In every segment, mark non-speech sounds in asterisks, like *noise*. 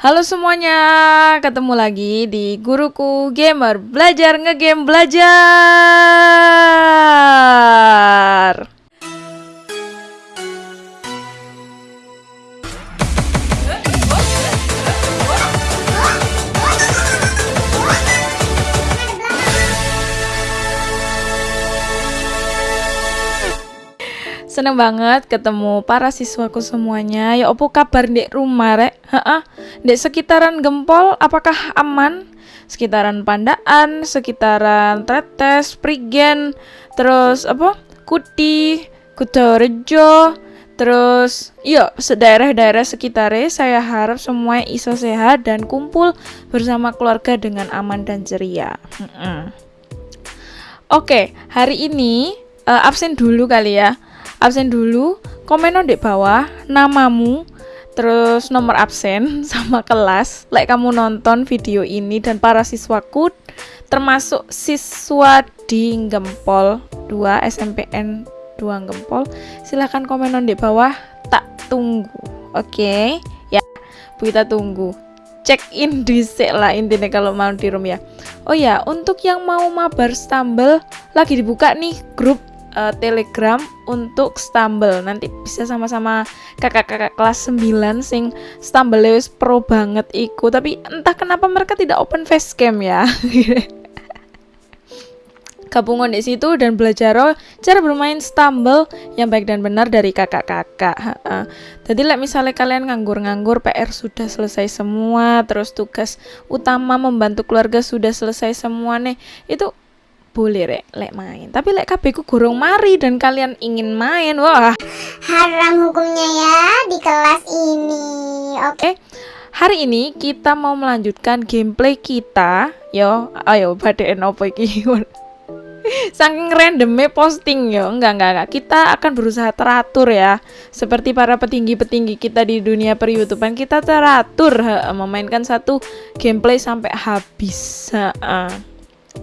Halo semuanya, ketemu lagi di Guruku Gamer Belajar ngegame belajar. Seneng banget ketemu para siswaku semuanya. Ya opo kabar di rumah rek? Heeh. Di sekitaran Gempol apakah aman? Sekitaran Pandaan, sekitaran Tretes, Prigen, terus apa? Kuti, Kutorejo, terus yuk daerah-daerah sekitarnya saya harap semua iso sehat dan kumpul bersama keluarga dengan aman dan ceria. Oke, hari ini uh, absen dulu kali ya absen dulu komen di bawah namamu terus nomor absen *laughs* sama kelas. Like kamu nonton video ini dan para siswaku termasuk siswa di Gempol 2 SMPN 2 Gempol silahkan komen di bawah. Tak tunggu oke? Okay? ya kita tunggu. Check in di lah intinya kalau mau di room ya. Oh ya untuk yang mau mabar stumble lagi dibuka nih grup uh, Telegram untuk Stumble. Nanti bisa sama-sama kakak-kakak kelas 9 sing Stumble wis pro banget iku, tapi entah kenapa mereka tidak open facecam ya. *laughs* Gabungan di situ dan belajar cara bermain Stumble yang baik dan benar dari kakak-kakak. Jadi like misalnya kalian nganggur-nganggur PR sudah selesai semua, terus tugas utama membantu keluarga sudah selesai semua nih. Itu boleh rek. Lek main. Tapi lek kabeh ku gorong mari dan kalian ingin main wah. Haram hukumnya ya di kelas ini. Oke. Okay. hari ini kita mau melanjutkan gameplay kita. Yo ayo badein apa iki? *laughs* Saking randomnya posting yo. Enggak, enggak enggak. Kita akan berusaha teratur ya. Seperti para petinggi-petinggi kita di dunia per youtubean kita teratur memainkan satu gameplay sampai habis. Ha,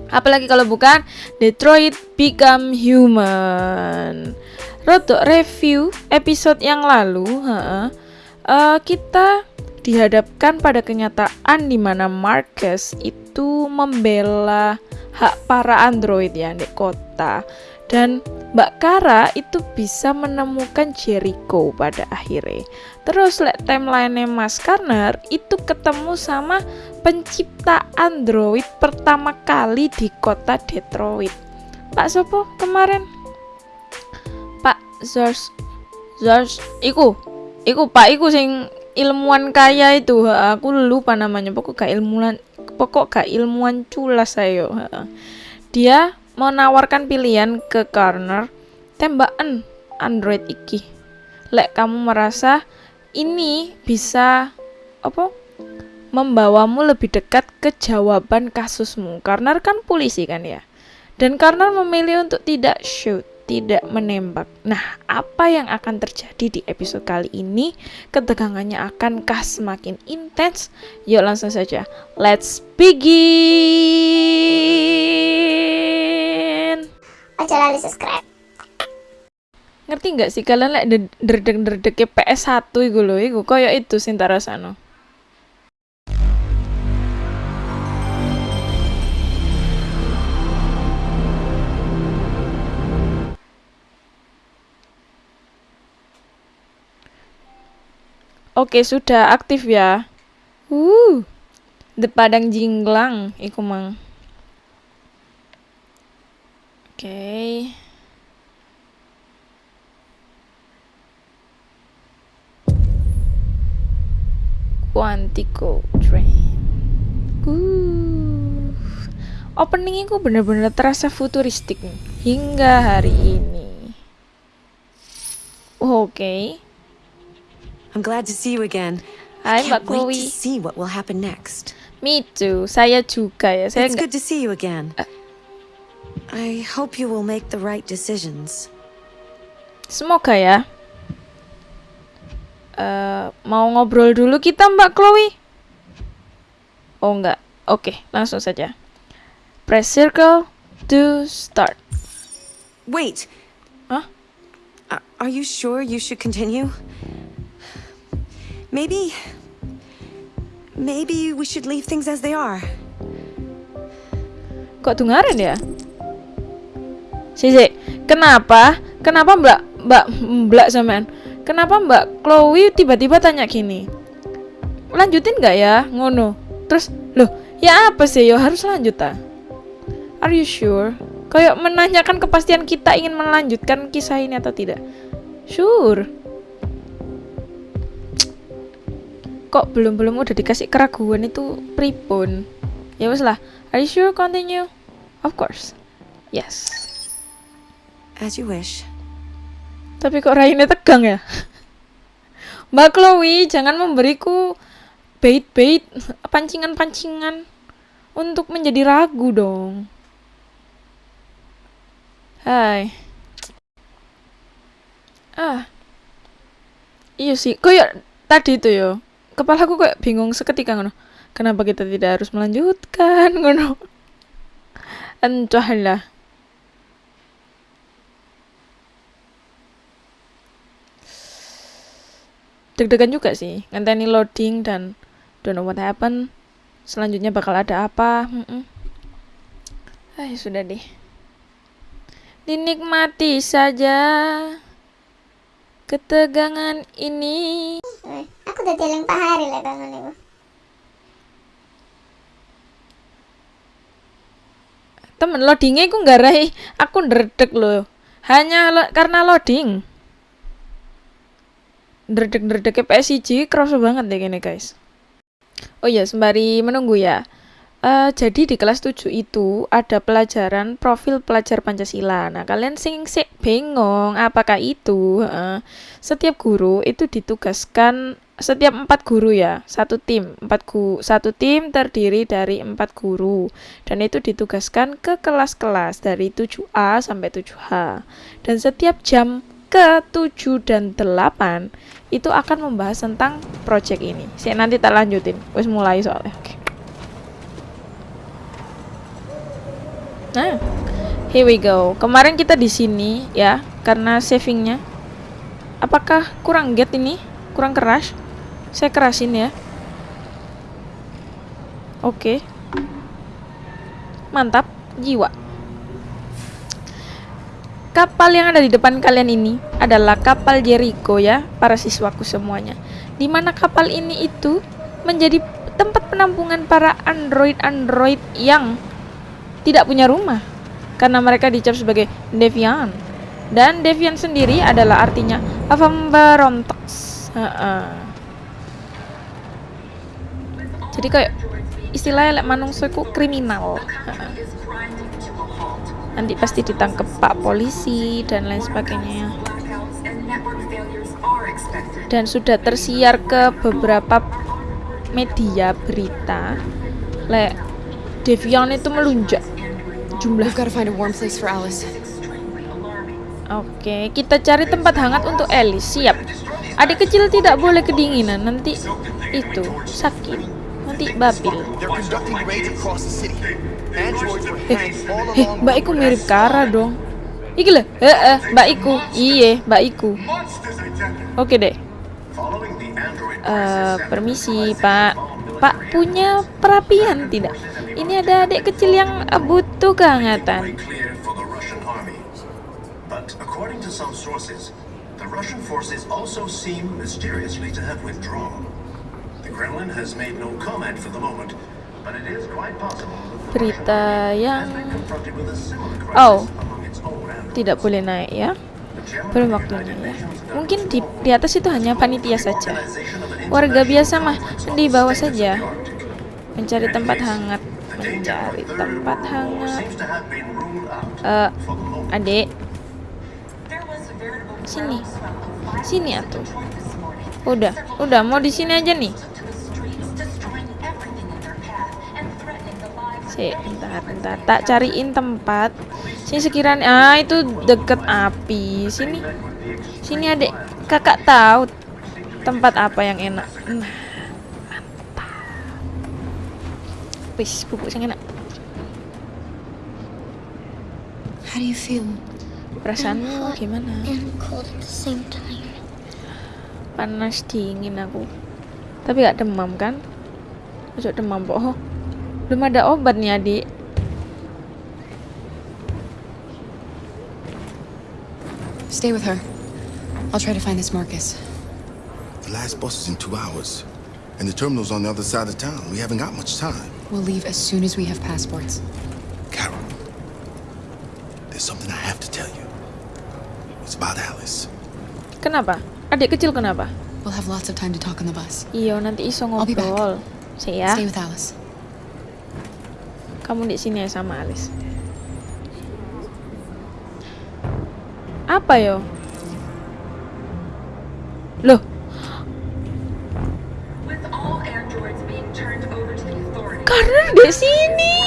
Apalagi kalau bukan Detroit Become Human. Roto review episode yang lalu, uh, kita dihadapkan pada kenyataan di mana Marcus itu membela hak para android ya di kota dan Mbak Kara itu bisa menemukan Jericho pada akhirnya. Terus lihat timeline Mas Karner itu ketemu sama pencipta Android pertama kali di kota Detroit. Pak Sopo kemarin? Pak George George iku iku Pak iku sing ilmuwan kaya itu aku lupa namanya pokok gak ilmuwan pokok gak ilmuwan culas saya dia menawarkan pilihan ke Karner tembakan Android iki lek kamu merasa ini bisa apa membawamu lebih dekat ke jawaban kasusmu karena kan polisi kan ya dan karena memilih untuk tidak shoot tidak menembak. Nah, apa yang akan terjadi di episode kali ini? Ketegangannya akankah semakin intens? Yuk langsung saja. Let's begin. Aja di subscribe ngerti nggak sih kalian lek like, derdek derdek PS1 iku lho iku koyo itu sing rasano Oke, sudah aktif ya. Uh. The Padang Jinglang iku mang. Oke. Okay. Quantico Train. Uh. Opening itu bener-bener terasa futuristik hingga hari ini. Oke. Okay. I'm glad to see you again. Hai Mbak Chloe. to see what will happen next. Me too. Saya juga ya. Saya It's good to see you again. Uh, I hope you will make the right decisions. Semoga ya. Uh, mau ngobrol dulu kita Mbak Chloe? Oh enggak. Oke, okay, langsung saja. Press circle to start. Wait. Huh? are you sure you should continue? Maybe... maybe we should leave things as they are. Kok dengerin ya? Si, si, kenapa? Kenapa Mbak Mbak Mbak sampean? Kenapa Mbak Chloe tiba-tiba tanya gini? Lanjutin nggak ya? Ngono. Terus, loh, ya apa sih? Ya harus lanjut ah. Are you sure? Kayak menanyakan kepastian kita ingin melanjutkan kisah ini atau tidak. Sure. Kok belum-belum udah dikasih keraguan itu pripun? Ya wes lah. Are you sure continue? Of course. Yes. As you wish. Tapi kok Raine tegang ya? *laughs* Mbak Chloe, jangan memberiku bait-bait, pancingan-pancingan untuk menjadi ragu dong. Hai. Ah. Iya sih, kayak tadi itu yo. Kepalaku kayak bingung seketika ngono. Kenapa kita tidak harus melanjutkan *laughs* ngono? Entahlah. deg-degan juga sih ngenteni loading dan don't know what happen selanjutnya bakal ada apa mm -mm. Ah, sudah deh dinikmati saja ketegangan ini. Aku udah teling Pak Hari lah ibu. temen loadingnya aku nggak rai aku ndredeg loh. Hanya lo- karena loading. Ndredeg PSG kerasa banget deh gini guys. Oh iya sembari menunggu ya Eh, jadi di kelas 7 itu ada pelajaran profil pelajar Pancasila. Nah, kalian sing sik bingung apakah itu? Heeh. setiap guru itu ditugaskan setiap empat guru ya, satu tim, empat gu, satu tim terdiri dari empat guru dan itu ditugaskan ke kelas-kelas dari 7A sampai 7H. Dan setiap jam ke 7 dan 8 itu akan membahas tentang project ini. Saya nanti tak lanjutin. Wes mulai soalnya. Oke. Nah, here we go. Kemarin kita di sini ya, karena savingnya. Apakah kurang get ini? Kurang keras? Saya kerasin ya. Oke. Mantap, jiwa. Kapal yang ada di depan kalian ini adalah kapal Jericho ya, para siswaku semuanya. Di mana kapal ini itu menjadi tempat penampungan para android-android yang tidak punya rumah karena mereka dicap sebagai deviant. Dan deviant sendiri adalah artinya pemberontak. Heeh. Jadi kayak istilahnya lek manungsa iku kriminal. Heeh. Nanti pasti ditangkap Pak polisi dan lain sebagainya. Dan sudah tersiar ke beberapa media berita lek Devian itu melunjak jumlah We've got to find a warm place for Alice. Oke, kita cari tempat hangat untuk Alice. Siap. Adik kecil tidak boleh kedinginan. Nanti itu sakit. Nanti babil. Eh, eh, Mbak Iku mirip Kara dong. Iki lho, heeh, Mbak Iku. Iye, Mbak Iku. Oke deh. Eh, permisi, Pak. Pak punya perapian tidak? Ini ada adik kecil yang eh, butuh kehangatan. clear for the Russian army. But according to some sources, the Russian forces also seem mysteriously to have withdrawn. The Kremlin has made no comment for the moment, but it is quite possible that the Berita yang Oh. tidak boleh naik ya. Belum waktunya ya. Mungkin di, di atas itu hanya panitia saja. Warga biasa mah di bawah saja. Mencari tempat hangat, mencari tempat hangat. Eh, moment. adik, sini, sini atuh. Udah, udah mau di sini aja nih. Si, bentar, bentar. Tak cariin tempat. Sini sekiranya, ah itu deket api. Sini, sini adek. Kakak tahu tempat apa yang enak. Nah, mantap. Wis, bubuk yang enak. How do you feel? Perasaanmu gimana? And cold at the same time. Panas dingin aku. Tapi gak demam kan? Ojo demam, Pok. Oh, belum ada obat nih, Adik. Stay with her. I'll try to find this Marcus. The last bus is in two hours. And the terminal's on the other side of town. We haven't got much time. We'll leave as soon as we have passports. Carol, there's something I have to tell you. It's about Alice. Kenapa? Adik kecil kenapa? We'll have lots of time to talk on the bus. Iya, nanti iso I'll be back. ngobrol. Sih ya, Stay with Alice. kamu di sini ya sama Alice. Apa yo? Loh, karena di sini.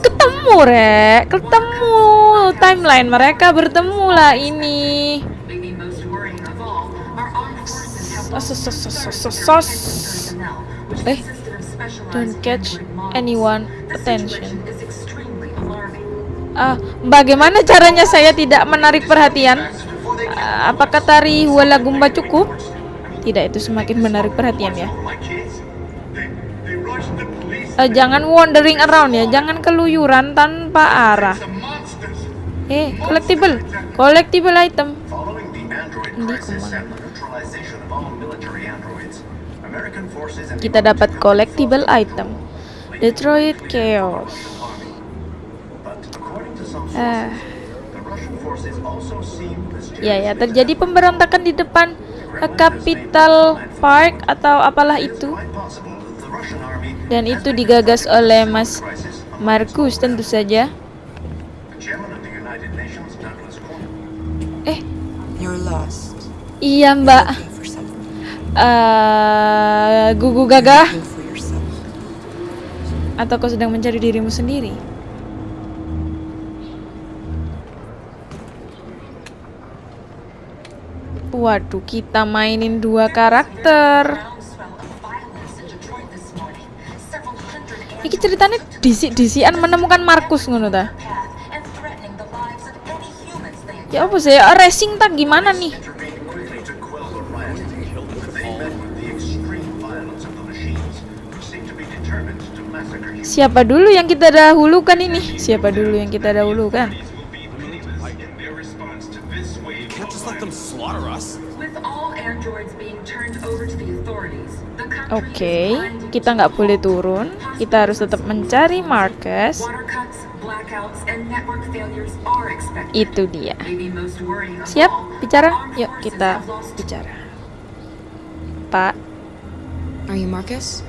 Ketemu, Rek. Ketemu. Timeline mereka bertemu lah ini. Eh, don't catch anyone attention. Ah, bagaimana caranya saya tidak menarik perhatian? Ah, apakah tari Huala Gumba cukup? Tidak, itu semakin menarik perhatian ya. Eh, jangan wandering around ya, jangan keluyuran tanpa arah. Eh, collectible, collectible item. The Kita dapat collectible item. Detroit Chaos. Seem Ya ya, terjadi pemberontakan di depan eh, Capital Park atau apalah itu. Dan itu digagas oleh Mas Markus tentu saja. Eh, iya Mbak. Eh, gugu gagah atau kau sedang mencari dirimu sendiri? Waduh, kita mainin dua karakter. Iki ceritanya disik-disikan menemukan Markus ngono ta. Ya apa sih? Racing tak gimana nih? Siapa dulu yang kita dahulukan ini? Siapa dulu yang kita dahulukan? Can't just let them violence. slaughter us. With all androids being turned over to the authorities, the country Oke, grinding kita nggak boleh turun. Kita harus tetap mencari Marcus. Itu dia. Siap, bicara? Yuk kita bicara. Pak, Are you Marcus?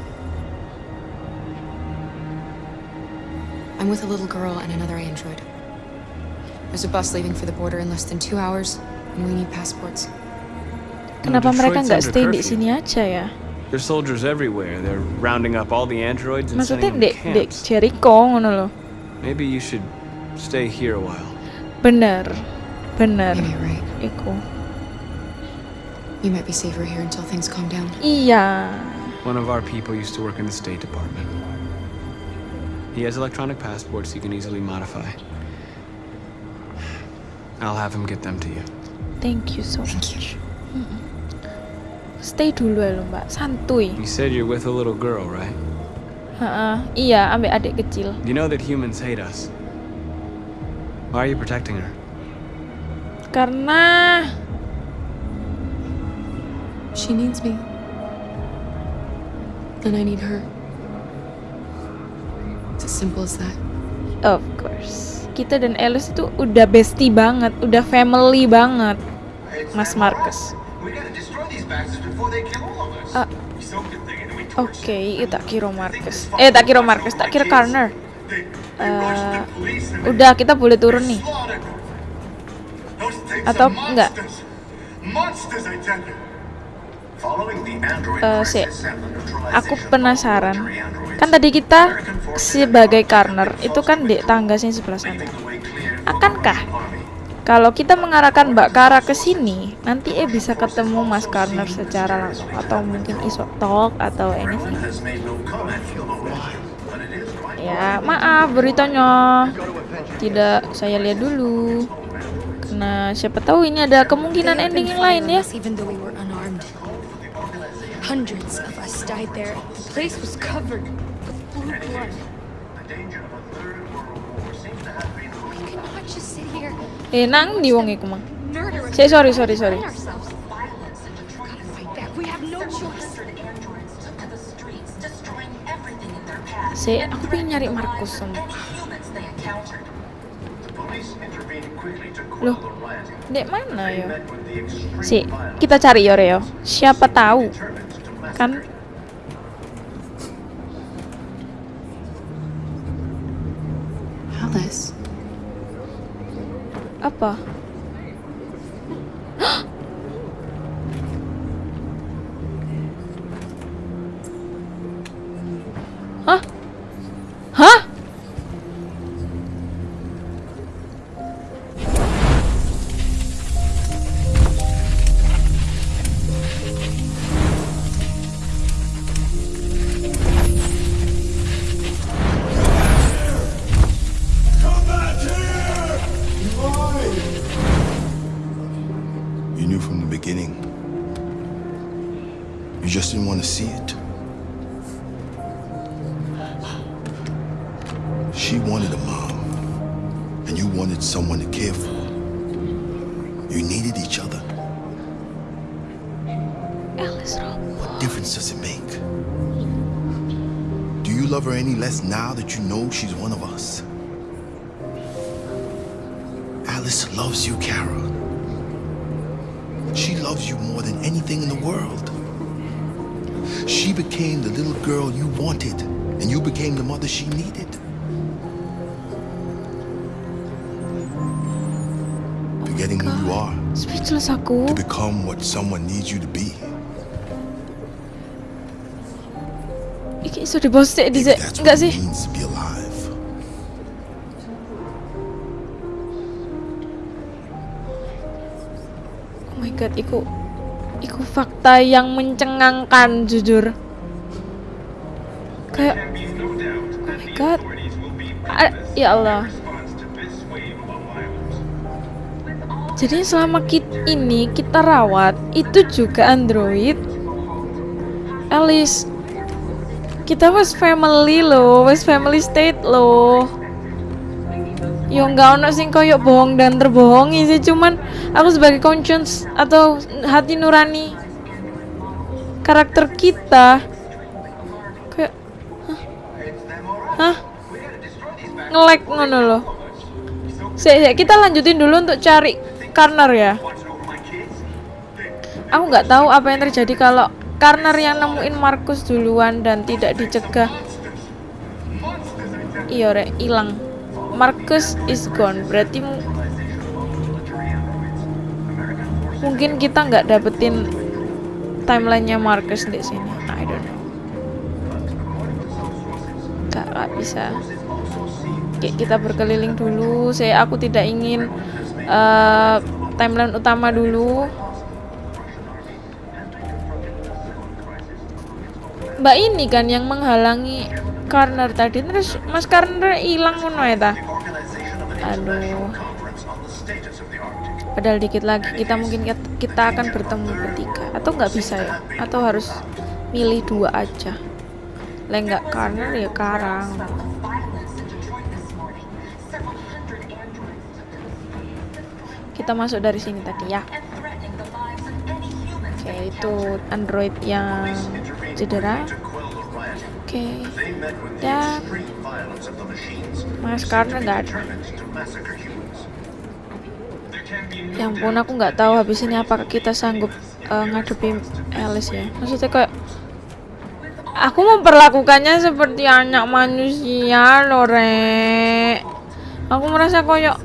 I'm with a little girl and another android. There's a bus leaving for the border in less than two hours, and we need passports. kenapa mereka nggak stay di sini aja ya? There's soldiers everywhere. They're rounding up all the androids and Maksudnya sending them dek to dek camps. Jericho ngono loh. Maybe you should stay here a while. Bener, bener. Maybe you're right. Iku. You might be safer here until things calm down. Iya. One of our people used to work in the State Department. He has electronic passports you can easily modify. I'll have him get them to you. Thank you so Thank you. Stay dulu ya lo mbak, santuy. You said you're with a little girl, right? Heeh, iya, ambek adik kecil. You know that humans hate us. Why are you protecting her? Karena She needs me. And I need her. It's as simple as that. Of course. Kita dan Alice itu udah bestie banget, udah family banget. Mas Marcus. We gotta destroy these bastards we Oke, torch it. tak kira Marcus. Eh, tak kira Marcus, tak kira Karner. And Udah, kita boleh turun nih. Atau enggak? neutralization aku penasaran. Kan tadi kita sebagai Karner itu kan di tangga sini sebelah sana. Akankah. Kalau kita mengarahkan Mbak Kara ke sini, nanti eh bisa ketemu Mas Karner secara langsung atau mungkin iso talk atau anything. Ya, maaf beritanya. Tidak saya lihat dulu. Karena siapa tahu ini ada kemungkinan ending yang lain ya. Hundreds of us died there. The place was covered with blue blood. Eh nang di wong iku mang. murder Say sorry sorry sorry. Si aku pengen nyari Markus sama. Loh. Dek mana ya? Si, kita cari ya Reo. Siapa tahu kan. Alice. Apa? *gasps* Hah? Hah? You just didn't want to see it. She wanted a mom, and you wanted someone to care for. You needed each other. Alice oh. What difference does it make? Do you love her any less now that you know she's one of us? Alice loves you, Kara. She loves you more than anything in the world. She became the little girl you wanted, and you became the mother she needed. Forgetting who you are Speechless aku. to become what someone needs you to be. Iso dibosek di Maybe that's enggak what sih? it means to be alive. Oh my god, iku fakta yang mencengangkan jujur. Kayak Oh my god. A- ya Allah. Jadi selama kita ini kita rawat itu juga android. Alice kita wes family loh, wes family state loh. Yo nggak ono sing koyok bohong dan terbohongi sih cuman aku sebagai conscience atau hati nurani karakter kita. Kayak hah, hah? ngelek ngono loh. Sik, sik, kita lanjutin dulu untuk cari Karner ya. Aku nggak tahu apa yang terjadi kalau Karner yang nemuin Markus duluan dan tidak dicegah. Iya rek hilang. Marcus is gone. Berarti mu- mungkin kita nggak dapetin timelinenya Marcus di sini. I don't know. Nggak nggak bisa. Kayak kita berkeliling dulu. Saya aku tidak ingin eh, timeline utama dulu. Mbak ini kan yang menghalangi Karner tadi. Terus Mas Karner hilang ngono ya ta? Aduh. Padahal dikit lagi kita mungkin kita akan bertemu bertiga atau nggak bisa ya? Atau harus milih dua aja? Lah nggak Karner ya Karang. Kita masuk dari sini tadi ya. Oke, they itu android yang cedera. Oke. The Dan. Mas be nggak ada. determined to massacre humans. Ya ampun, aku nggak tahu habis ini apakah kita sanggup eh, ngadepi Alice ya. Maksudnya kayak aku memperlakukannya seperti anak manusia loh, Rek. Aku merasa kayak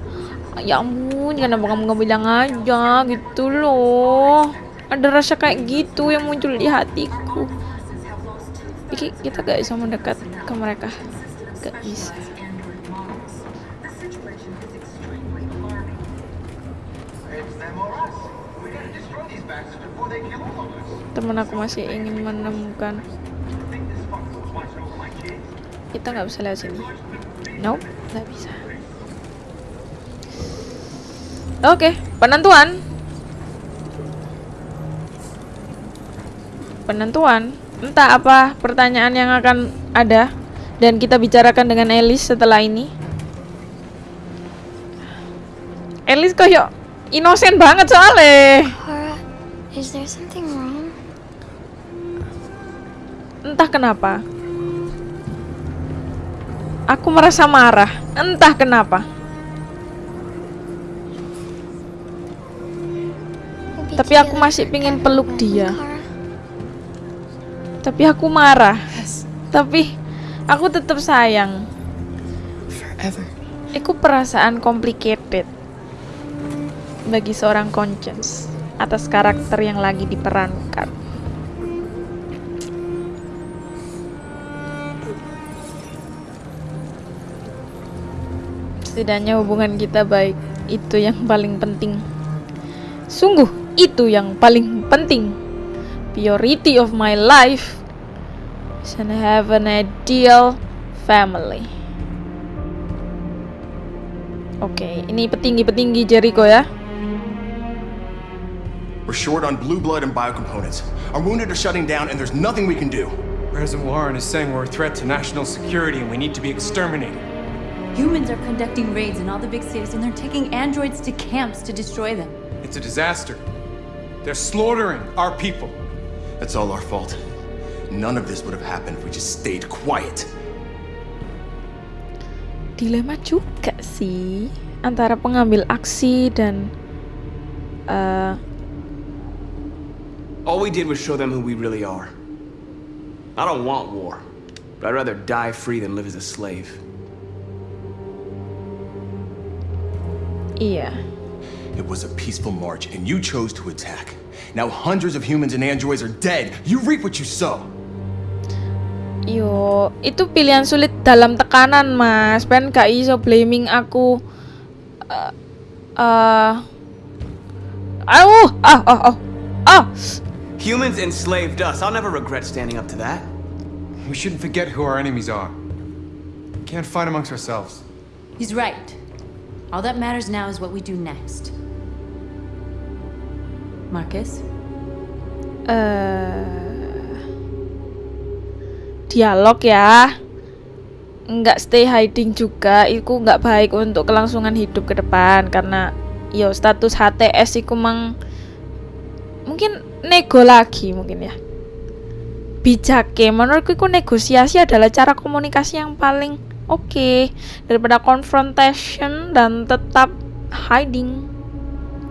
ya ampun, kenapa kamu nggak bilang aja gitu loh. Ada rasa kayak gitu yang muncul di hatiku. Iki kita gak bisa mendekat ke mereka. Gak bisa. Android models. The situation is extremely alarming. It's them or us. We gotta destroy these bastards before they kill all of us. Temen aku masih ingin menemukan kita nggak bisa lewat sini nope nggak bisa oke penentuan penentuan. Entah apa pertanyaan yang akan ada dan kita bicarakan dengan Elis setelah ini. Elis kok yuk inosen banget soalnya. Is there something Entah kenapa. Aku merasa marah. Entah kenapa. Tapi aku masih pengen peluk dia. Tapi aku marah. Tapi aku tetap sayang. Itu perasaan complicated bagi seorang conscience atas karakter yang lagi diperankan. Setidaknya hubungan kita baik, itu yang paling penting. Sungguh, itu yang paling penting. Priority of my life is to have an ideal family. Oke, ini petinggi-petinggi Jericho ya. We're short on blue blood and biocomponents. Our wounded are shutting down, and there's nothing we can do. President Warren is saying we're a threat to national security and we need to be exterminated. Humans are conducting raids in all the big cities and they're taking androids to camps to destroy them. It's a disaster. They're slaughtering our people. That's all our fault. None of this would have happened if we just stayed quiet. Dilema juga sih antara pengambil aksi dan uh, All we did was show them who we really are. I don't want war, but I'd rather die free than live as a slave. Iya. It was a peaceful march, and you chose to attack. Now hundreds of humans and androids are dead. You reap what you sow. Yo, itu pilihan sulit dalam tekanan, Mas. Pen gak iso blaming aku. Eh, uh, uh, ah, oh, oh, oh. Humans enslaved us. I'll never regret standing up to that. We shouldn't forget who our enemies are. We can't fight amongst ourselves. He's right. All that matters now is what we do next. Marcus? Eh, dialog ya. Nggak stay hiding juga. Itu nggak baik untuk kelangsungan hidup ke depan karena yo status HTS iku mang mungkin nego lagi mungkin ya. Bijake menurutku itu negosiasi adalah cara komunikasi yang paling oke daripada confrontation dan tetap hiding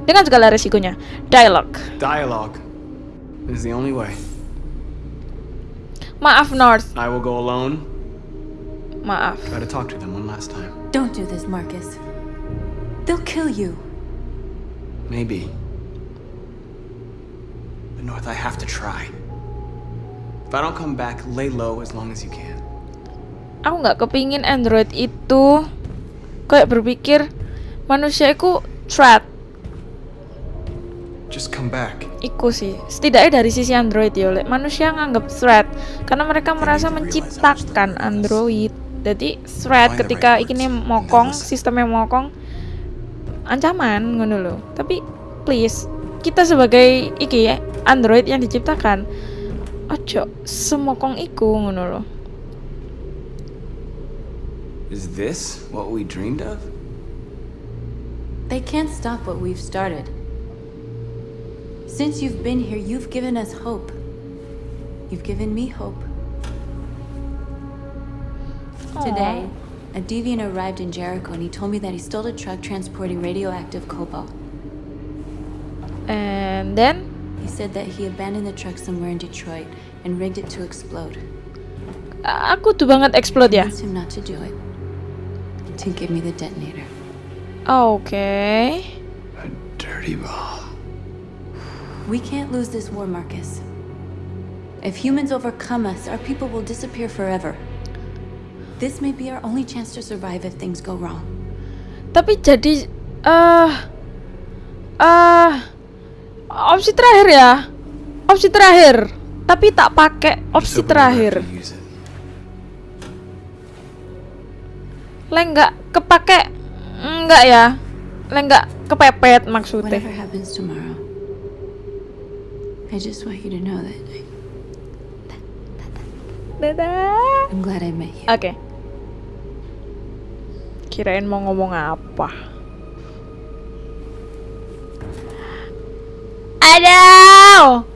dengan segala resikonya. Dialog. Dialogue is the only way. Maaf North, I will go alone. maaf. Try to talk to them one last time. Don't do this, Marcus. They'll kill you. Maybe. But North, I have to try. If I don't come back, lay low as long as you can. Aku nggak kepingin Android itu kayak berpikir manusia itu threat. Just come back. Iku sih, setidaknya dari sisi Android ya, Lek. manusia nganggap threat karena mereka merasa menciptakan Android. Jadi threat ketika ini mokong, sistemnya mokong, ancaman ngono loh. Tapi please, kita sebagai iki ya, Android yang diciptakan, ojo semokong iku ngono loh. Is this what we dreamed of? They can't stop what we've started. Since you've been here, you've given us hope. You've given me hope. Today, a deviant arrived in Jericho and he told me that he stole a truck transporting radioactive cobalt. And then He said that he abandoned the truck somewhere in Detroit and rigged it to explode. aku tuh banget explode ya. Convinced him not to do it. To give me the detonator. Oke. Dirty bomb. We can't lose this war, Marcus. If humans overcome us, our people will disappear forever. This may be our only chance to survive if things go wrong. Tapi jadi eh eh opsi terakhir ya. Opsi terakhir. Tapi tak pakai opsi terakhir. Le nggak kepake enggak ya? Le nggak kepepet maksudnya. I just want you to know that I, Dadah. I'm glad I met you. Oke. Kirain mau ngomong apa? Aduh.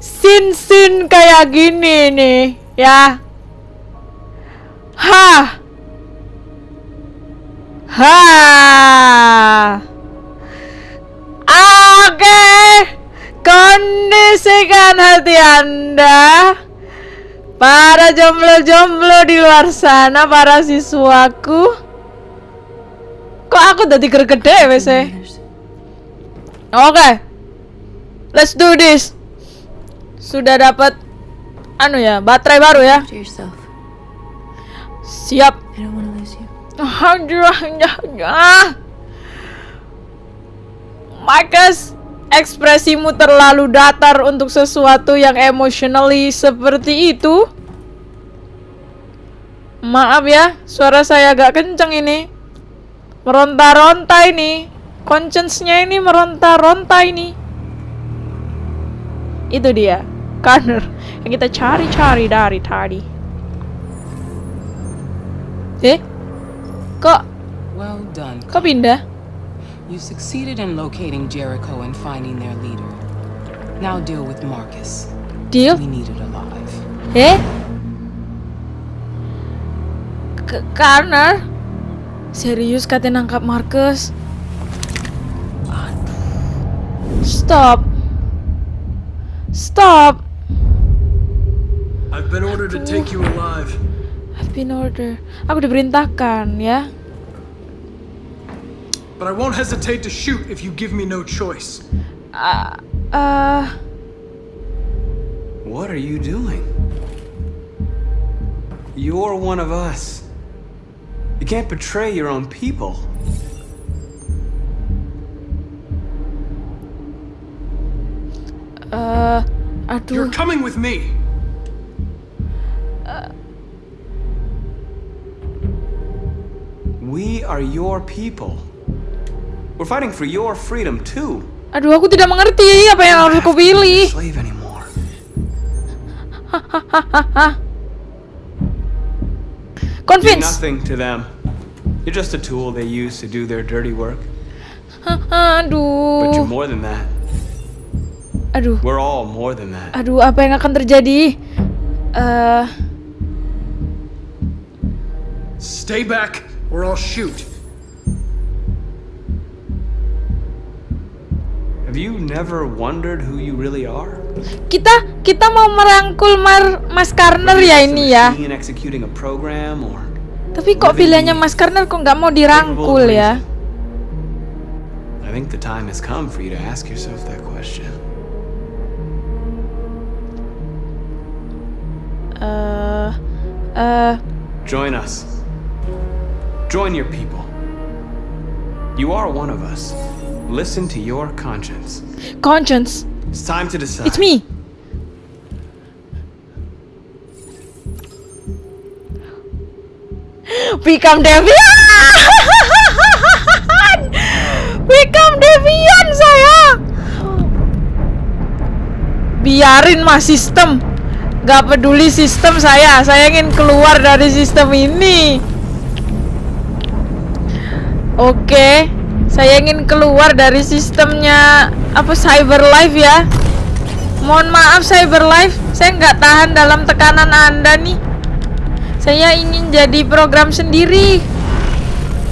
Sin-sin kayak gini nih, ya. Ha. Ha. Oke. Kondisikan hati Anda. Para jomblo-jomblo di luar sana, para siswaku. Kok aku udah gede eh? Oke. Let's do this. Sudah dapat anu ya, baterai baru ya. Siap. Marcus, ekspresimu terlalu datar untuk sesuatu yang emotionally seperti itu. Maaf ya, suara saya agak kenceng ini. Meronta-ronta ini. Conscience-nya ini meronta-ronta ini. Itu dia, Connor yang kita cari-cari dari tadi. Eh? Kok Well done. kok pindah? You succeeded in locating Jericho and finding their leader. Now deal with Marcus. Deal? We need it alive. Eh? K Connor? Serius katanya nangkap Marcus? Aduh. Stop. Stop. I've been ordered to take you alive. I've been order. Aku diperintahkan ya. But I won't hesitate to shoot if you give me no choice. Uh, uh, What are you doing? You're one of us. You can't betray your own people. uh, aduh. You're coming with me. Are your people. We're fighting for your freedom too. Aduh, aku tidak mengerti apa yang harus aku pilih. Hahaha. *laughs* You're Convince. nothing to them. You're just a tool they use to do their dirty work. *laughs* But Aduh. you're more than that. Aduh. We're all more than that. Aduh, apa yang akan terjadi? Eh, Stay back, or I'll shoot. Have you never wondered who you really are? kita kita mau merangkul Mar Mas Karner ya ini ya. In executing a program or Tapi kok pilihannya Mas Karner kok nggak mau dirangkul ya? I think the time has come for you to ask yourself that question. Eh, eh, Join us. Join your people. You are one of us. Listen to your conscience. conscience. It's time to decide. It's me. *gasps* Become Devian! Become *laughs* Devian saya! Biarin mas sistem Gak peduli sistem saya Saya ingin keluar dari sistem ini Oke Saya ingin keluar dari sistemnya Apa cyber life ya. Mohon maaf cyber life. Saya nggak tahan dalam tekanan anda nih. Saya ingin jadi program sendiri.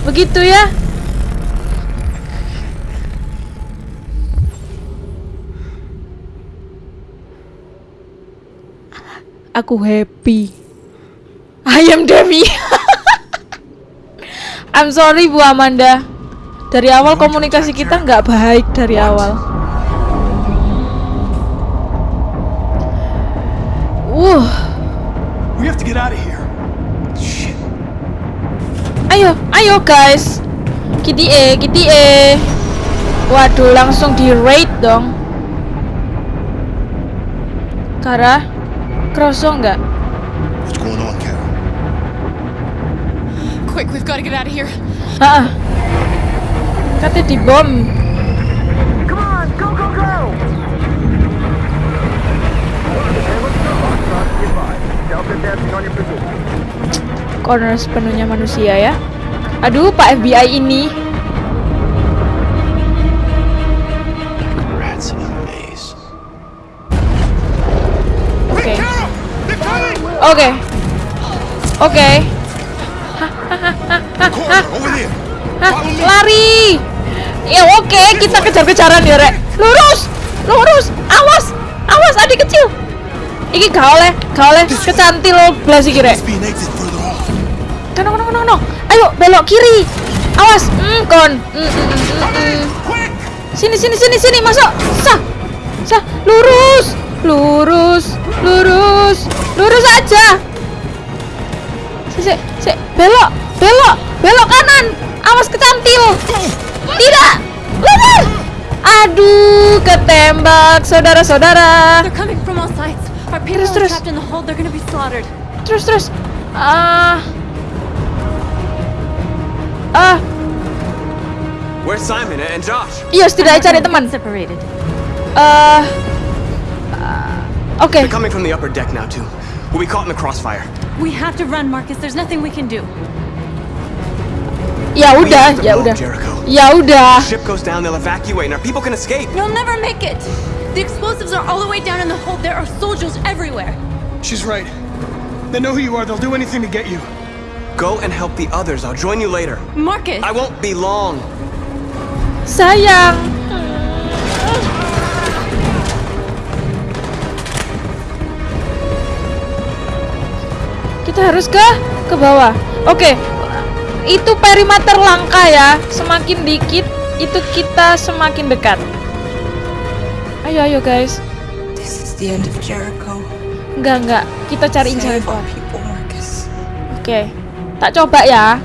Begitu ya. Aku happy. I am Devi *laughs* I'm sorry Bu Amanda Dari awal komunikasi kita nggak baik dari awal Uh, We have to get out of here. ayo, ayo guys. Kitty E, Kitty E. Waduh, langsung di raid dong. Kara, kroso nggak? Quick, we've got to get out of here. Hah? Katanya di bom. Come on, go, go, go! Corner sepenuhnya manusia ya. Aduh, Pak FBI ini. A maze. Oke. Hah, lari. Ya oke, kita kejar-kejaran ya, Rek. Lurus. Lurus. Awas. Awas adik kecil. Iki gak oleh, gak oleh kecantil belas iki, Rek. No, no, no. Ayo belok kiri. Awas. Hmm, kon. Hmm, hmm, hmm, hmm. Sini, sini, sini, sini, masuk. Sah. Sah. Lurus. Lurus. Lurus. Lurus aja. Si, si, si. Belok. Belok. Belok kanan. Awas kecantil. Tidak. Lurus. Aduh, ketembak saudara-saudara. They're coming from all sides. Our people Terus, are terus. trapped in the hold. They're gonna be slaughtered. Terus, terus. Ah. Ah, Where's Simon and Josh? iya setidaknya cari teman. Separated. Eh, Oke. They're coming from the upper deck now too. We'll be caught in the crossfire. We have to run, Marcus. There's nothing we can do. Ya We udah, have to ya move, udah. Jericho. Ya udah. Ship goes down, they'll evacuate, and our people can escape. You'll never make it. The explosives are all the way down in the hold. There are soldiers everywhere. She's right. They know who you are. They'll do anything to get you. Go and help the others. I'll join you later. Marcus. I won't be long. Sayang. Kita harus ke ke bawah. Oke. Itu perimeter langka ya. Semakin dikit itu kita semakin dekat. Ayo ayo guys. This is the end of Jericho. Enggak enggak. Kita cari jalan Save keluar. our people, Marcus. Oke. Tak coba ya.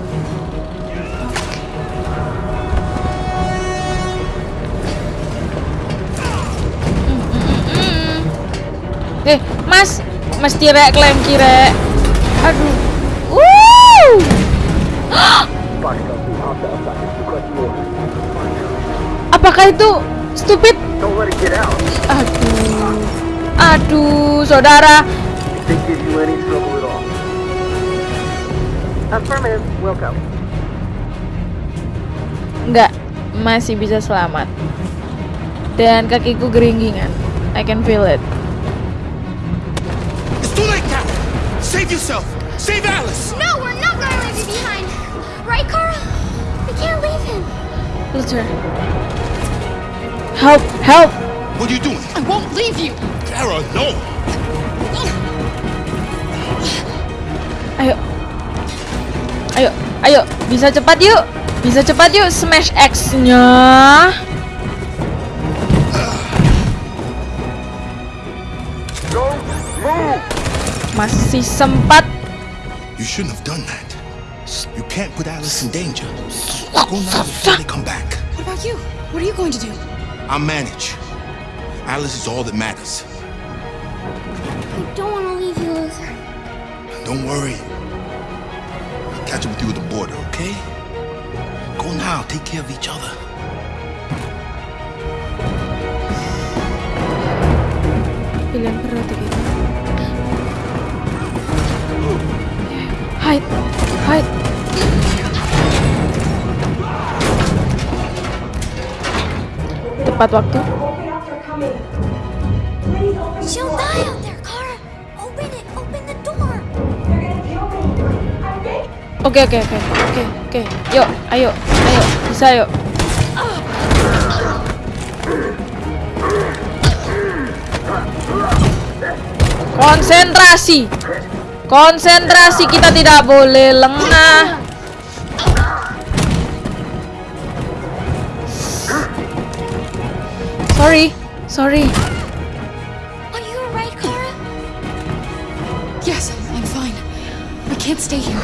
Eh, Mas, mesti rek klaim kire. Aduh. Apakah itu stupid? Aduh. Aduh, saudara. Enggak, masih bisa selamat. Dan kakiku geringgingan. I can feel it. It's too late now. Save yourself. Save Alice. Luther. Help! Help! What are you doing? I won't leave you. Clara, no. Ayo. Ayo, ayo. Bisa cepat yuk. Bisa cepat yuk smash X-nya. Go, move. Masih sempat. You shouldn't have done that. You can't put Alice in danger. Go now before they come back. What about you? What are you going to do? I'll manage. Alice is all that matters. I don't want to leave you, Luther. Don't worry. I'll catch up with you at the border, okay? Go now. Take care of each other. Pilihan berat. Hide, hide. Tepat waktu. Oke oke oke oke oke. Yuk, ayo, ayo, bisa yuk. Konsentrasi. Konsentrasi kita tidak boleh lengah. Sorry, sorry. Are you alright, Kara? Yes, I'm fine. I can't stay here.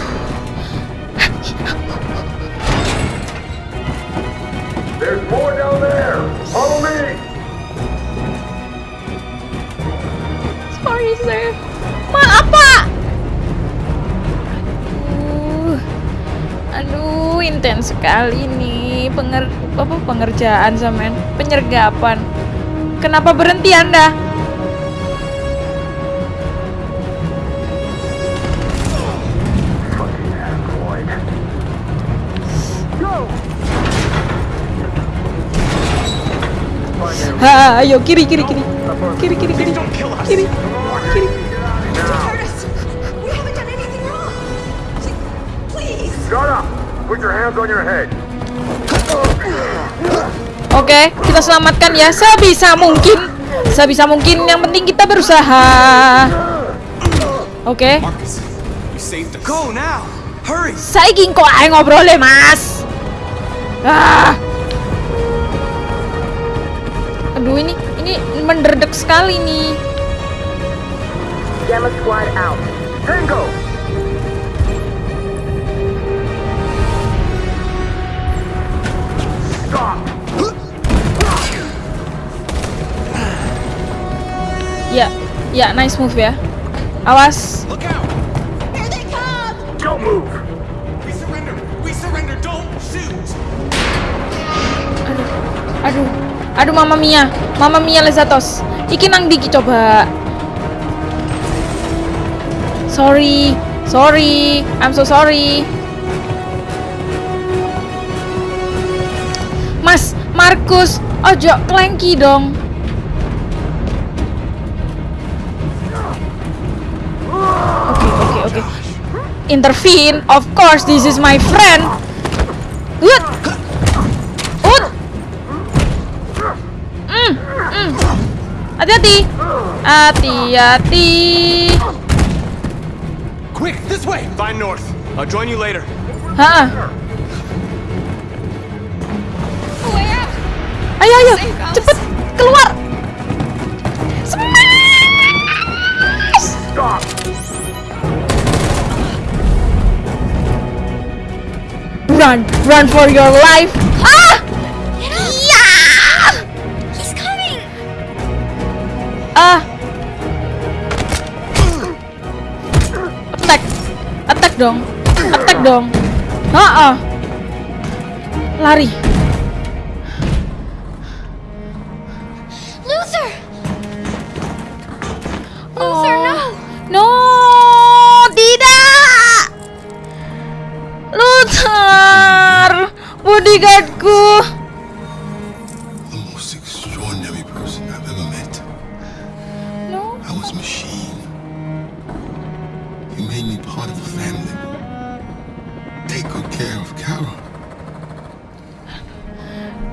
There's more down there. Follow me. Sorry, sir. Maaf, Pak. aduh intens sekali nih penger apa pengerjaan sama penyergapan. Kenapa berhenti anda? Ha, ayo kiri kiri kiri. Kiri kiri kiri. Kiri kiri. Kiri up! Put your hands on your head. Oke, kita selamatkan ya sebisa mungkin. Sebisa mungkin yang penting kita berusaha. Oke. Hurry! Saiki kok ae ngobrol ya, Mas. Ah. Aduh ini ini menderdek sekali nih. Gamma Squad out. Tango! Ya, ya nice move ya. Awas. Don't move! We surrender! We surrender! Don't shoot! Aduh. Aduh Mama Mia. Mama Mia Lezatos. Iki nang diki coba. Sorry. Sorry. I'm so sorry. Mas, Markus, ojo klengki dong. Intervene, of course, this is my friend. Good. Ut. Mm, mm. Hati-hati. Hati-hati. Quick, this way! Find North. I'll join you later. Hah. Ayo, ayo, cepet keluar. Run, run for your life. Ah! Iya! He's coming! Ah. Attack. Attack dong. Attack dong. Ha Lari.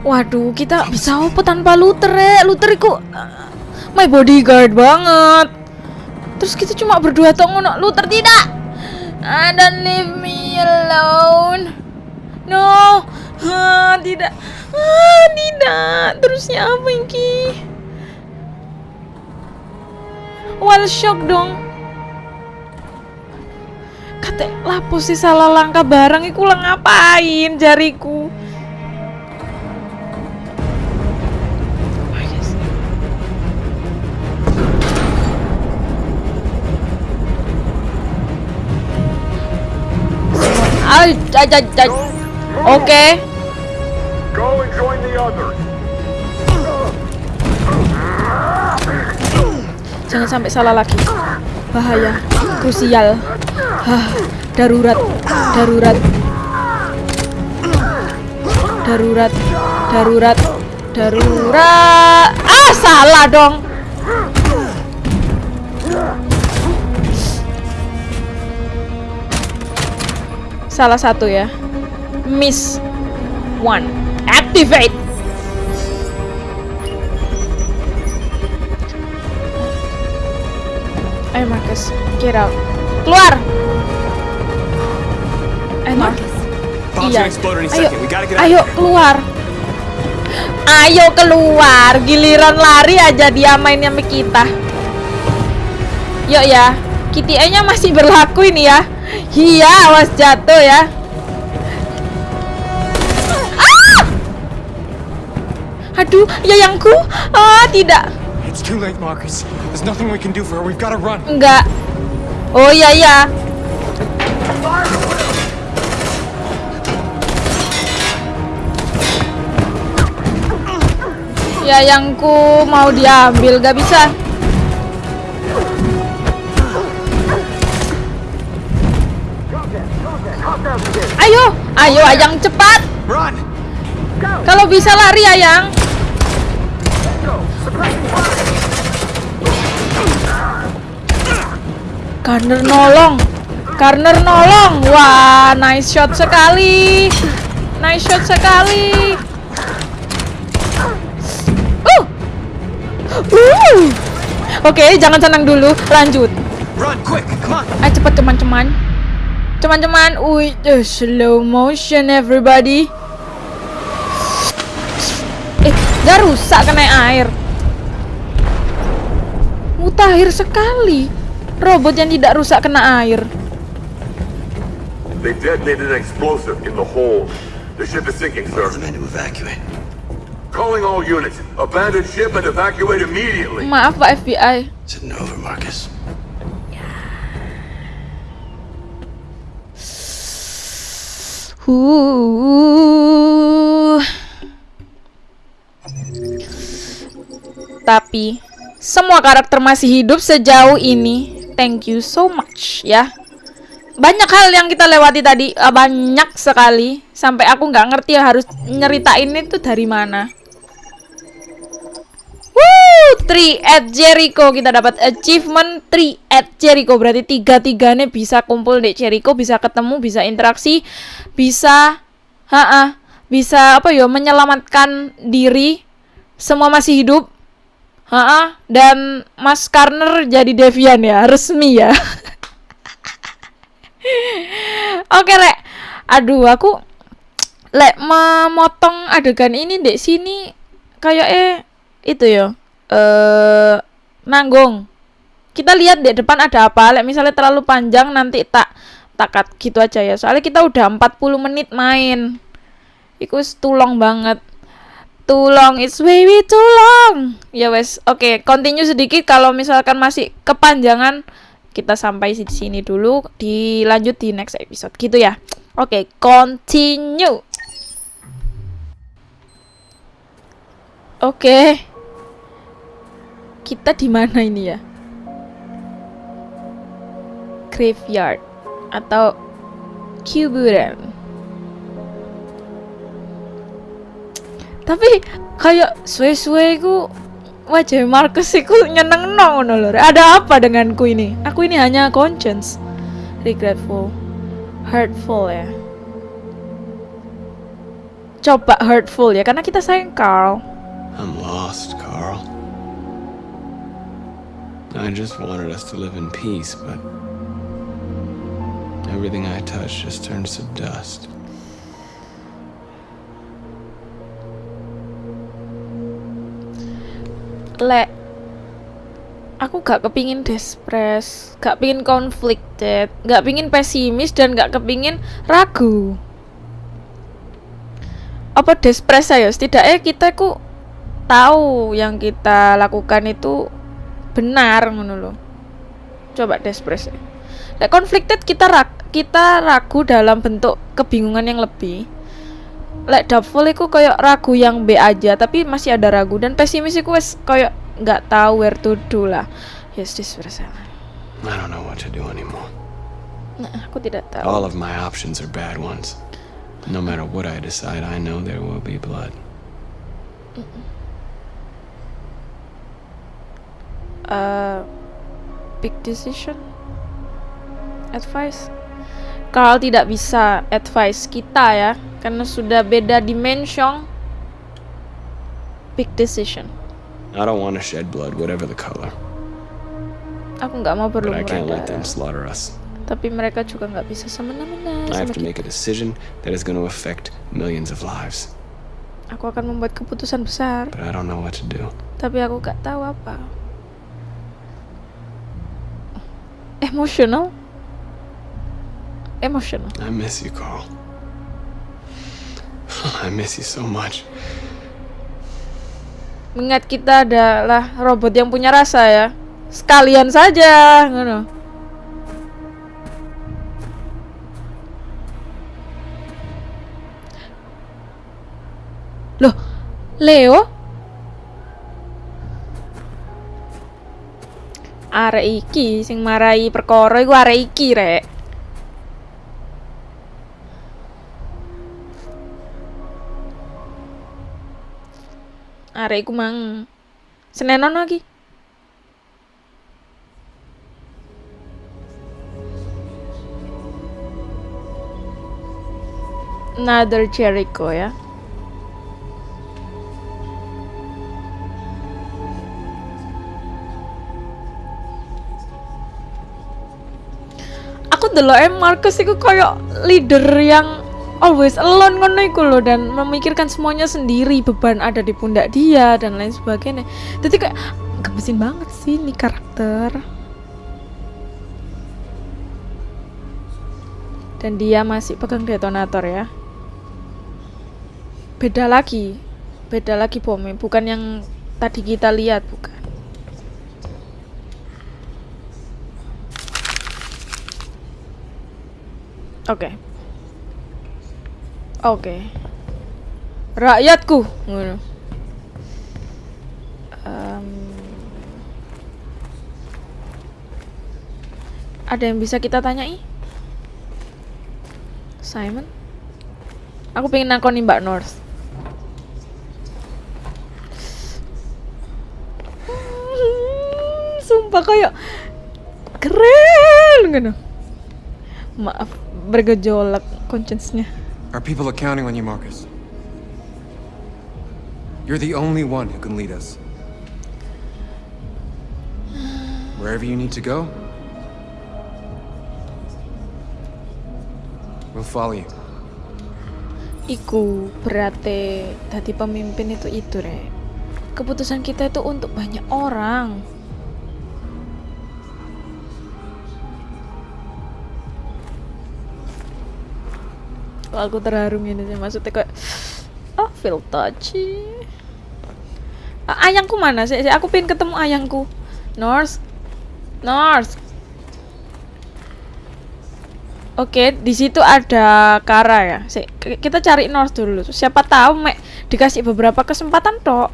Waduh, kita bisa apa tanpa Luther ya? Luther iku uh, my bodyguard banget. Terus kita cuma berdua toh ngono. Luther tidak. Ah, don't leave me alone. No. Ah, tidak. Ah, tidak. Terusnya apa iki? Wall shock dong. Kata sih salah langkah barang iku ngapain jariku. Go and join the others. Jangan sampai salah lagi. Bahaya. Krusial. Hah, darurat. Darurat. Darurat. Darurat. Darurat. Ah, salah dong. Salah satu ya. Miss one. Activate. Ayo Marcus, get out. Keluar. Ayo Marcus. Bomb's Iya. gonna explode any Ayo, second. We gotta get out ayo of here. keluar. Ayo keluar. Giliran lari aja dia mainnya sama kita. Yuk ya. KTA-nya masih berlaku ini ya. Iya, awas jatuh ya. Ah! Aduh, yayangku. Ah, tidak. It's too late, Marcus. There's nothing we can do for her. We've got to run. Enggak. Oh iya iya. Yayangku mau diambil gak bisa. Ayo, ayo Ayang cepat. Kalau bisa lari Ayang. Garner nolong. Garner nolong. Wah, nice shot sekali. Nice shot sekali. Uh. Uh. Oke, jangan senang dulu. Lanjut. Ayo cepet teman-teman. Teman-teman, wih, uh, slow motion everybody. Eh, gak rusak kena air. Mutakhir sekali. Robot yang tidak rusak kena air. They detonated an explosive in the hold. The ship is sinking, sir. the men to evacuate. Calling all units. Abandon ship and evacuate immediately. Maaf Pak FBI. Is it over, Marcus? Huh. Tapi semua karakter masih hidup sejauh ini. Thank you so much ya. Banyak hal yang kita lewati tadi, eh, banyak sekali. Sampai aku nggak ngerti harus nyeritain itu dari mana. Woo, 3 at Jericho. Kita dapat achievement 3 at Jericho. Berarti tiga tiganya bisa kumpul di Jericho bisa ketemu bisa interaksi bisa ha bisa apa ya menyelamatkan diri. Semua masih hidup. Ha dan Mas Karner jadi Devian ya resmi ya. *laughs* Oke rek. Aduh aku lek memotong adegan ini dek sini kayak eh itu ya eh nanggung. Kita lihat di depan ada apa. Lek misalnya terlalu panjang nanti tak takat gitu aja ya. Soalnya kita udah 40 menit main. Iku tulong banget. Too long it's way too long ya wes oke okay, continue sedikit. Kalau misalkan masih kepanjangan kita sampai di sini dulu. Dilanjut di next episode. Gitu ya. Oke okay, continue. Oke. okay kita di mana ini ya? Graveyard atau kuburan. Tapi kayak suwe-suwe ku wajah Marcus iku nyeneng ngono lho. Ada apa denganku ini? Aku ini hanya conscience. Regretful. Hurtful ya. Coba hurtful ya karena kita sayang Carl. I'm lost, Carl. I just wanted us to live in peace, but everything I touch just turns to dust. Lek aku gak kepingin despres, gak pingin conflicted, gak pingin pesimis dan gak kepingin ragu. Apa despres ayo? Setidaknya kita ku tahu yang kita lakukan itu benar ngono. Coba despres. Lek conflicted kita rag, kita ragu dalam bentuk kebingungan yang lebih. Lek doubtful iku kayak ragu yang B aja tapi masih ada ragu dan pesimis iku wes kayak nggak tahu where to do lah. Yes, despres. I don't know what to do anymore. Nah, aku tidak tahu. All of my options are bad ones. No matter what I decide, I know there will be blood. Uh, big decision advice Carl tidak bisa advice kita ya karena sudah beda dimension big decision I don't want to shed blood, whatever the color. aku nggak mau But I berlumur can't let them darah slaughter us. tapi mereka juga nggak bisa semena-mena I have to make a decision that is going to affect millions of lives. aku akan membuat keputusan besar But I don't know what to do. tapi aku nggak tahu apa emotional emotional I miss you, Carl. I miss you so much. Mengingat kita adalah robot yang punya rasa ya. Sekalian saja, ngono. Loh, Leo? Arek iki sing marai perkara iku arek iki, Rek. Arek iku mang Senenon lagi. Another Jericho ya. Delok em Marcus iku koyo leader yang always alone ngono iku loh dan memikirkan semuanya sendiri beban ada di pundak dia dan lain sebagainya. Jadi kayak gemesin banget sih nih karakter. Dan dia masih pegang detonator ya. Beda lagi beda lagi bomnya bukan yang tadi kita lihat bukan oke. Oke. Rakyatku. Ngono. Em, ada yang bisa kita tanyai? Simon? Aku pengen nakoni Mbak North. Sumpah kayak keren gitu maaf bergejolak conscience-nya Our people are counting on you, Marcus. You're the only one who can lead us. Wherever you need to go, we'll follow you. Iku berarti tadi pemimpin itu itu re. Keputusan kita itu untuk banyak orang. Kok aku terharu gini sih maksudnya kayak oh feel touchy. Ayangku mana sih? Aku pengen ketemu ayangku. North, North. Oke, di situ ada Kara ya. Si, kita cari North dulu. Siapa tahu Mek dikasih beberapa kesempatan tok.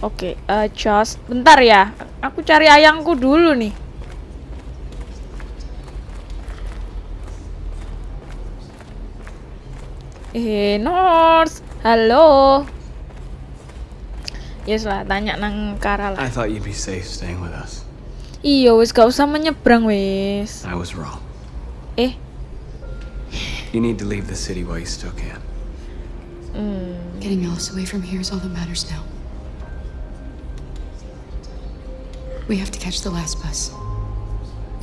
Oke, eh just bentar ya. Aku cari ayangku dulu nih. Eh, North. Halo. Yes lah, tanya nang Kara lah. I thought you'd be safe staying with us. Iya, wis gak usah menyeberang wis. I was wrong. Eh, You need to leave the city while you still can. hmm. Getting Alice away from here is all that matters now. We have to catch the last bus.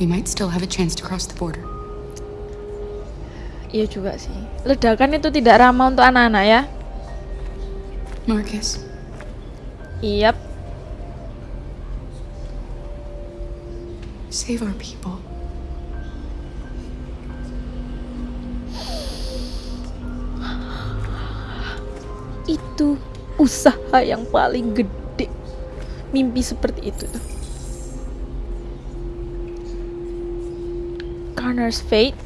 We might still have a chance to cross the border. Iya juga sih. Ledakan itu tidak ramah untuk anak-anak ya. Marcus, Iya. save our people. Itu usaha yang paling gede. Mimpi seperti itu tuh. Connor's Fate.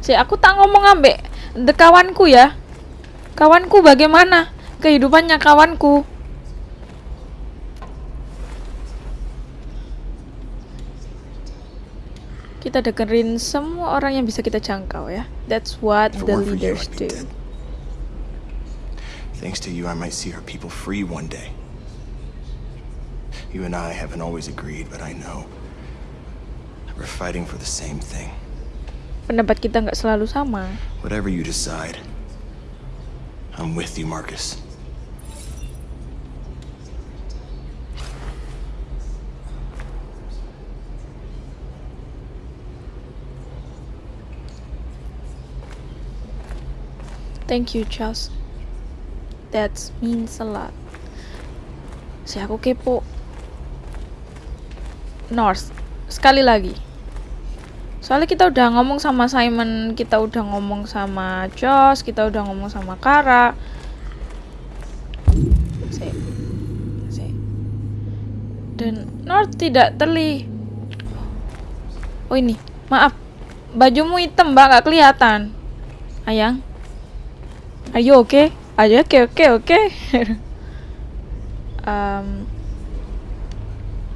Si aku tak ngomong ambek the kawanku ya. Kawanku bagaimana kehidupannya kawanku? Kita dengerin semua orang yang bisa kita jangkau ya. That's what the leaders do. Thanks to you, I might see our people free one day. You and I haven't always agreed, but I know we're fighting for the same thing. Pendapat kita nggak selalu sama. Whatever you decide, I'm with you, Marcus. Thank you, Charles. That means a lot. Si aku kepo. North, sekali lagi. Soalnya kita udah ngomong sama Simon, kita udah ngomong sama Josh, kita udah ngomong sama Kara. Dan North tidak terlihat. Oh ini, maaf. Bajumu hitam, Mbak, nggak kelihatan. Ayang. Are you okay? Are you okay? Okay, okay. *laughs* um,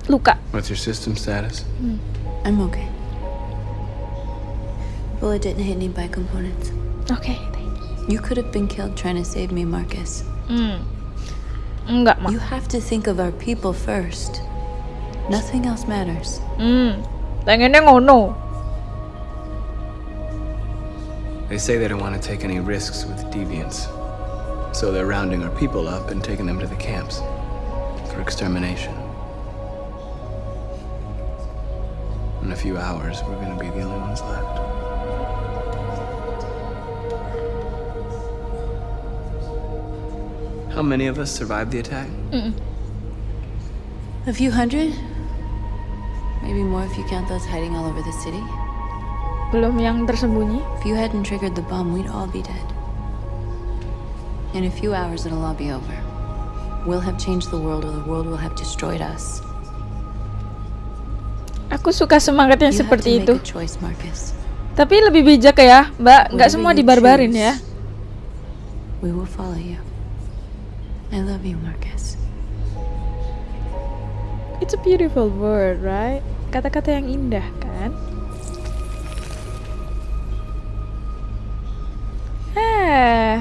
luka. What's your system status? I'm okay. Bullet didn't hit any bike components. Oke. You could have been killed trying to save me, Marcus. Hmm. Enggak, Ma. You have to think of our people first. Nothing else matters. Hmm. Pengennya ngono. They say they don't want to take any risks with deviants. So they're rounding our people up and taking them to the camps for extermination. In a few hours, we're gonna be the only ones left. How many of us survived the attack? A few hundred? Maybe more if you count those hiding all over the city. Belum yang tersembunyi. If you hadn't triggered the bomb, we'd all be dead. In a few hours, it'll all be over. We'll have changed the world, or the world will have destroyed us. Aku suka semangat yang You have seperti itu. choice. Tapi lebih bijak ya, Mbak. Nggak Whatever semua dibarbarin choose. ya. We will follow you. I love you, Marcus. It's a beautiful word, right? Kata-kata yang indah, kan? Ah.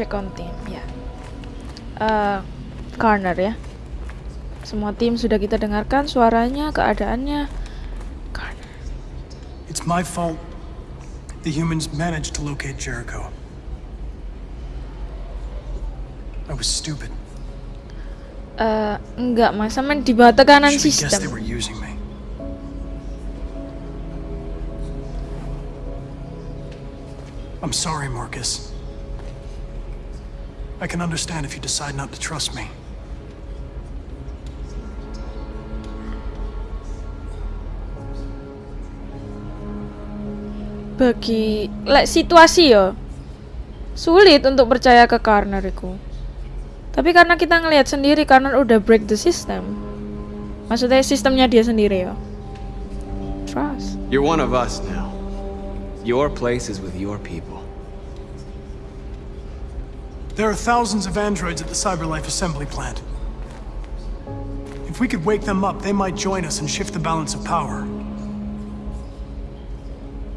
Check on team, ya. Eh, corner ya. Semua tim sudah kita dengarkan suaranya, keadaannya. It's my fault. The humans managed to locate Jericho. I was stupid. Eh, enggak mas, sama di bawah tekanan sistem. I'm sorry, Marcus. I can understand if you decide not to trust me. Bagi lek situasi ya sulit untuk percaya ke corner itu. Tapi karena kita ngelihat sendiri karena udah break the system. Maksudnya sistemnya dia sendiri ya. Trust. You're one of us now. Your place is with your people. There are thousands of androids at the CyberLife assembly plant. If we could wake them up, they might join us and shift the balance of power.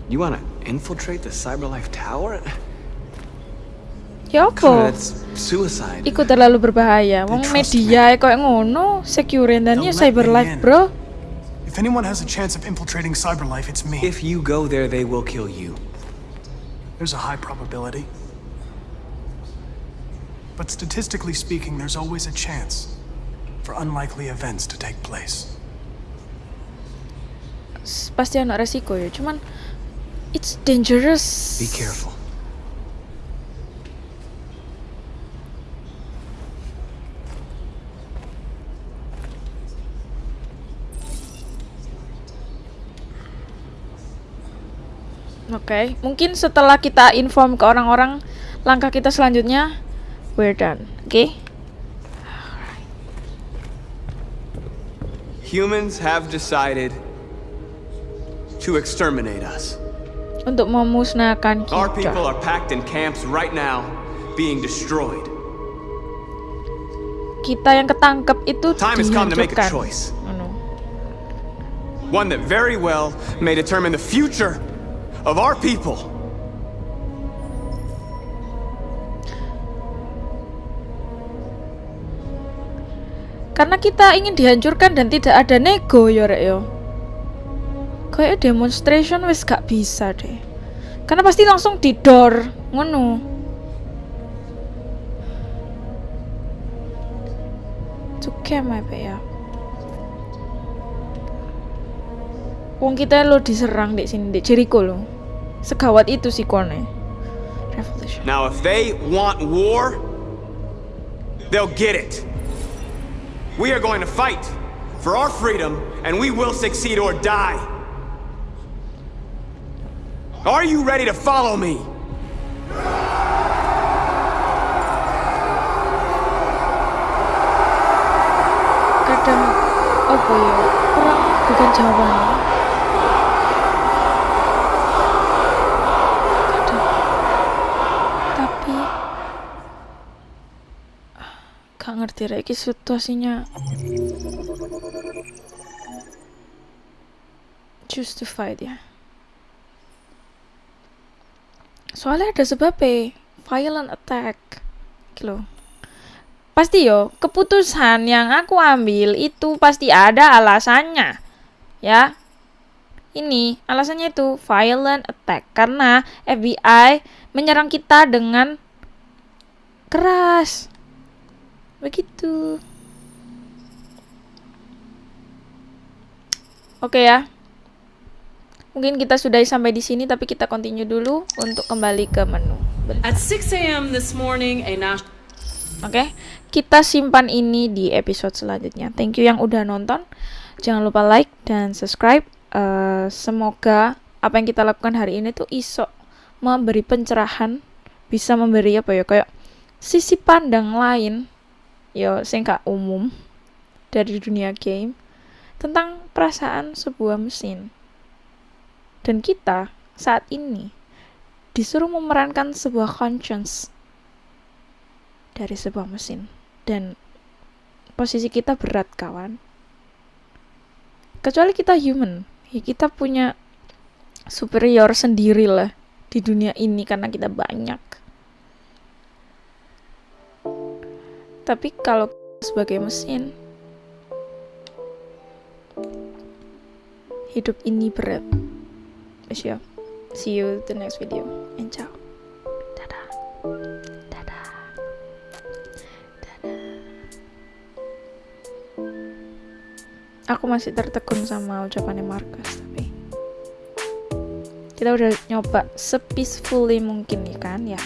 You want to infiltrate the CyberLife Tower? Ya Come apa? that's suicide. Iku terlalu berbahaya. Wong media koyo ngono, secure dan ya cyber bro. If anyone has a chance of infiltrating CyberLife, it's me. If you go there, they will kill you. There's a high probability. But statistically speaking, there's always a chance for unlikely events to take place. Pasti ada resiko ya, cuman it's dangerous. Be careful. Oke, mungkin setelah kita inform ke orang-orang langkah kita selanjutnya, we're done. okay Humans have decided to exterminate us. Untuk memusnahkan kita. Our people are packed in camps right now, being destroyed. Kita yang ketangkep itu Time has come to make a choice. Oh, anu. One that very well may determine the future of our people. Karena kita ingin dihancurkan dan tidak ada nego ya rek yo. Kayak demonstration wis gak bisa deh. Karena pasti langsung didor ngono. Cukai apa ya? Wong kita lo diserang di sini di Jericho lo. Segawat itu sih kone. Revolution. Now, if they want war, they'll get it. We are going to fight for our freedom, and we will succeed or die. Are you ready to follow me? Kadang apa ya? Bukan. Ngerti lagi situasinya. Justified ya. Soalnya ada sebabnya violent attack. Gitu pasti yo keputusan yang aku ambil itu pasti ada alasannya ya. Ini alasannya itu violent attack. Karena FBI menyerang kita dengan keras begitu oke ya mungkin kita sudah sampai di sini tapi kita continue dulu untuk kembali ke menu At 6 a.m. this morning, a national Oke, kita simpan ini di episode selanjutnya. Thank you yang udah nonton. Jangan lupa like dan subscribe. Eh, semoga apa yang kita lakukan hari ini tuh iso memberi pencerahan, bisa memberi apa ya kayak sisi pandang lain, yo sing gak umum dari dunia game tentang perasaan sebuah mesin. Dan kita saat ini disuruh memerankan sebuah conscience dari sebuah mesin. Dan posisi kita berat kawan. Kecuali kita human ya kita punya superior sendiri lah di dunia ini karena kita banyak tapi kalau sebagai mesin hidup ini berat. Wes ya. see you the next video. And ciao. Aku masih tertegun sama ucapannya Marcus tapi kita udah nyoba sepeacefully mungkin ya kan? Ya